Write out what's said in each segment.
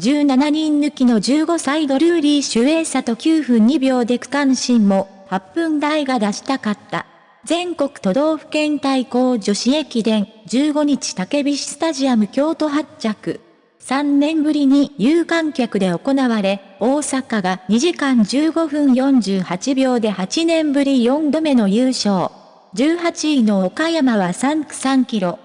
17人抜きの15歳ドルーリー・シュエーサと9分2秒で区間新も8分台が出したかった。全国都道府県対抗女子駅伝15日竹菱スタジアム京都発着。3年ぶりに有観客で行われ、大阪が2時間15分48秒で8年ぶり4度目の優勝。18位の岡山は3区3キロ、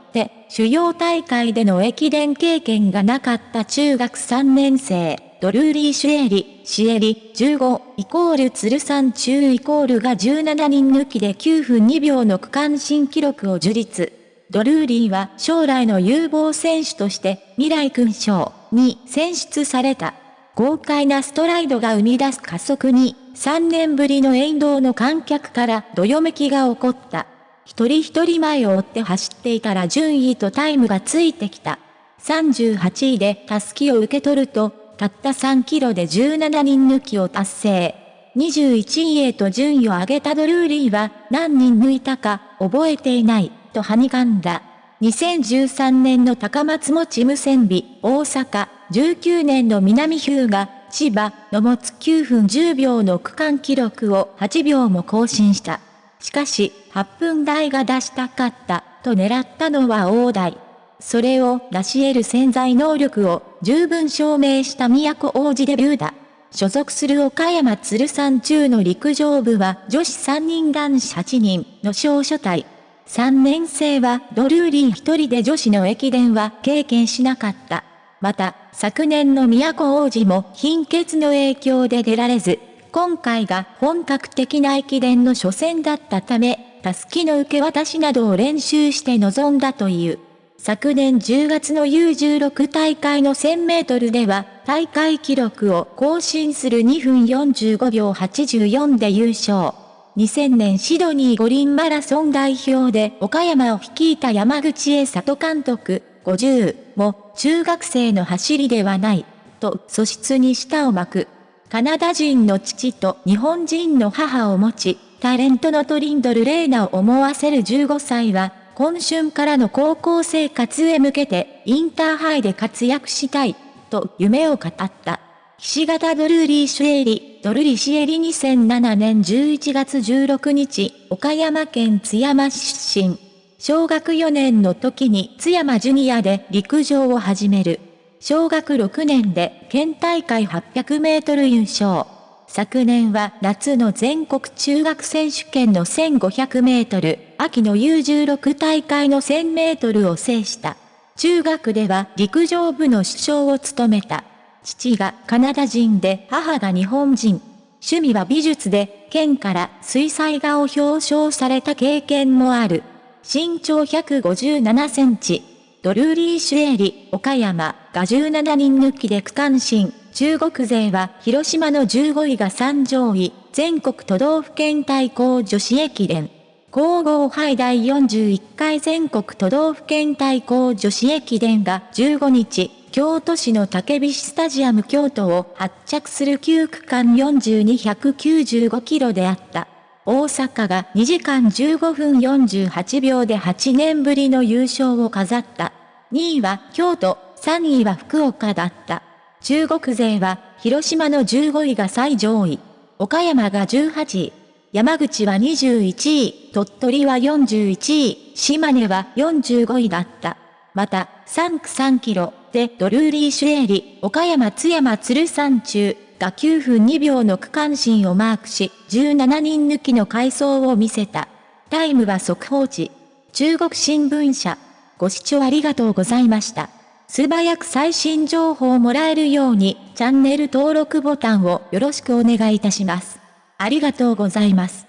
主要大会での駅伝経験がなかった中学3年生。ドルーリー・シュエリ、シエリ、15、イコール鶴山中イコールが17人抜きで9分2秒の区間新記録を樹立。ドルーリーは将来の有望選手として未来勲章に選出された。豪快なストライドが生み出す加速に3年ぶりの沿道の観客からどよめきが起こった。一人一人前を追って走っていたら順位とタイムがついてきた。38位でタスキを受け取るとたった3キロで17人抜きを達成。21位へと順位を上げたドルーリーは何人抜いたか覚えていないとはにかんだ。2013年の高松持無線美、大阪、19年の南日向、千葉の持つ9分10秒の区間記録を8秒も更新した。しかし、8分台が出したかったと狙ったのは大台。それを成し得る潜在能力を十分証明した都王子デビューだ。所属する岡山鶴山中の陸上部は女子3人男子8人の小所隊。3年生はドルーリー1人で女子の駅伝は経験しなかった。また、昨年の都王子も貧血の影響で出られず、今回が本格的な駅伝の初戦だったため、たすきの受け渡しなどを練習して臨んだという。昨年10月の U16 大会の1000メートルでは、大会記録を更新する2分45秒84で優勝。2000年シドニー五輪マラソン代表で岡山を率いた山口栄里監督、50も中学生の走りではない、と素質に舌を巻く。カナダ人の父と日本人の母を持ち、タレントのトリンドル・レーナを思わせる15歳は、今春からの高校生活へ向けて、インターハイで活躍したい、と夢を語った。岸形ドルーリーシュエリ、ドルリシエリ2007年11月16日、岡山県津山市出身。小学4年の時に津山ジュニアで陸上を始める。小学6年で県大会800メートル優勝。昨年は夏の全国中学選手権の1500メートル、秋の U16 大会の1000メートルを制した。中学では陸上部の主将を務めた。父がカナダ人で母が日本人。趣味は美術で、県から水彩画を表彰された経験もある。身長157センチ。ドルーリー・シュエリ、岡山が17人抜きで区間新。中国勢は広島の15位が3上位、全国都道府県対抗女子駅伝。皇后杯第41回全国都道府県対抗女子駅伝が15日、京都市の竹菱スタジアム京都を発着する9区間4295キロであった。大阪が2時間15分48秒で8年ぶりの優勝を飾った。2位は京都、3位は福岡だった。中国勢は、広島の15位が最上位。岡山が18位。山口は21位、鳥取は41位、島根は45位だった。また、3区3キロでドルーリーシュエリ、岡山津山鶴山中が9分2秒の区間新をマークし、17人抜きの回走を見せた。タイムは速報値。中国新聞社。ご視聴ありがとうございました。素早く最新情報をもらえるように、チャンネル登録ボタンをよろしくお願いいたします。ありがとうございます。